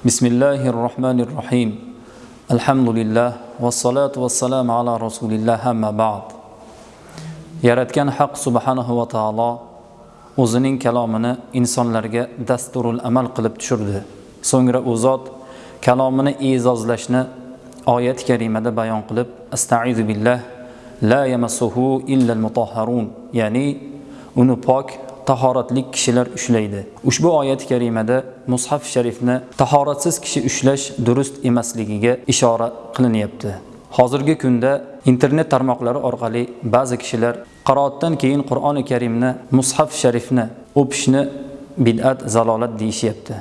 بسم الله الرحمن الرحيم الحمد لله والصلاة والسلام على رسول الله أما بعد yaratgan haq subhanahu va taolo o'zining kalomini insonlarga dasturul amal qilib tushirdi so'ngra u zot kalomini e'zozlashni oyat karimada bayon qilib astaizu billah la yamassuhu illa mutahharun ya'ni uni pok tahoratlik kishilar ushlaydi. Ushbu oyat karimada mushaf sharifni tahoratsiz kishi ushlash durust emasligiga ishora qilinyapti. Hozirgi kunda internet tarmoqlari orqali ba'zi kishilar qiroatdan keyin qur'oni karimni mushaf sharifni o'pishni bid'at zalolat deyishyapti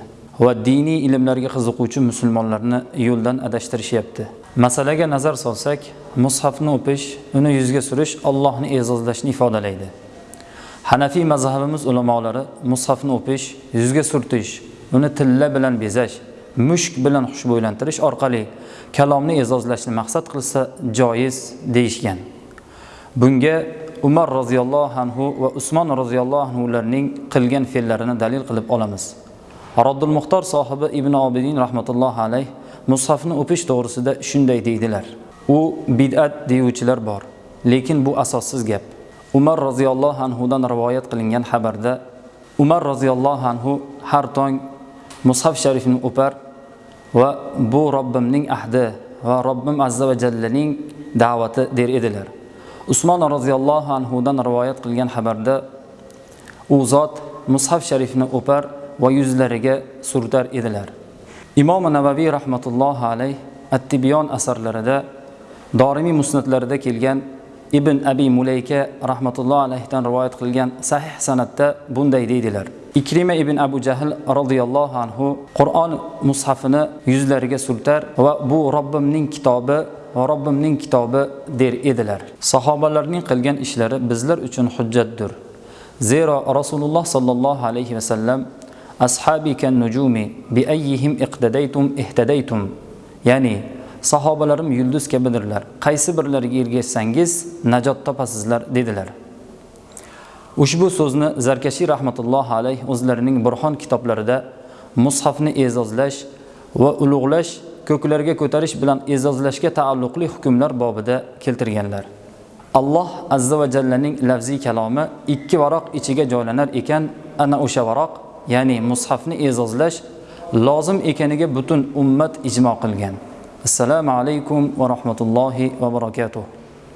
va diniy ilmlarga qiziquvchi musulmonlarni yo'ldan adashtirishyapti. Masalaga nazar solsak mushafni o'pish uni yuzga surish allohni e'zozlashni ifodalaydi. Hanafiy mazhabimiz ulamolari mushafni o'pish yuzga surtish uni tilla bilan bezash mushk bilan xushbo'ylantirish orqali kalomni e'zozlashni maqsad qilsa joiz deyishgan. Bunga umar roziyallohu anhu va usmon roziyallohu anhularning qilgan fe'llarini dalil qilib olamiz. Roddul muxtor sohibi ibn obidin rahmatullohi alayh mushafni o'pish to'g'risida shunday deydilar. U bid'at deyuvchilar bor lekin bu asossiz gap. Umar roziyallohu anhudan rivoyat qilingan xabarda umar roziyallohu anhu har tong mushaf sharifni o'par va bu robbimning ahdi va robbim azza va jallaning da'vati der edilar. Usmon roziyallohu anhudan rivoyat qilgan xabarda u zot mushaf sharifni o'par va yuzlariga surtar edilar. Imom navaviy rahmatullohi alayh at tibyon asarlarida dorimiy musnatlarida kelgan ibn abi mulayka rahmatulloh alayhidan rivoyat qilgan sahih sanatda bunday deydilar. Ikrima ibn abu jahl roziyallohu anhu qur'on mushafini yuzlariga surtar va bu robbimning kitobi va robbimning kitobi der edilar. Sahobalarning qilgan ishlari bizlar uchun hujjatdir. Zero rasululloh sollallohu alayhi vasallam ashabi kan nujumi bi ayyihim iqtadaytum ihtadaytum. Ya'ni sahobalarim yulduz kabidirlar. Qaysi birlariga ergashsangiz najot topasizlar dedilar. Ushbu so'zni zarkashiy rahmatullohi alayh o'zlarining burxon kitoblarida mushafni e'zozlash va ulug'lash ko'klarga ko'tarish bilan e'zozlashga taalluqli hukmlar bobida keltirganlar. Alloh azza va jallaning lafziy kalomi ikki varoq ichiga joylanar ekan ana o'sha varoq ya'ni mushafni e'zozlash lozim ekaniga butun ummat ijmo qilgan. Assalomu alaykum va rahmatullohi va barakatuh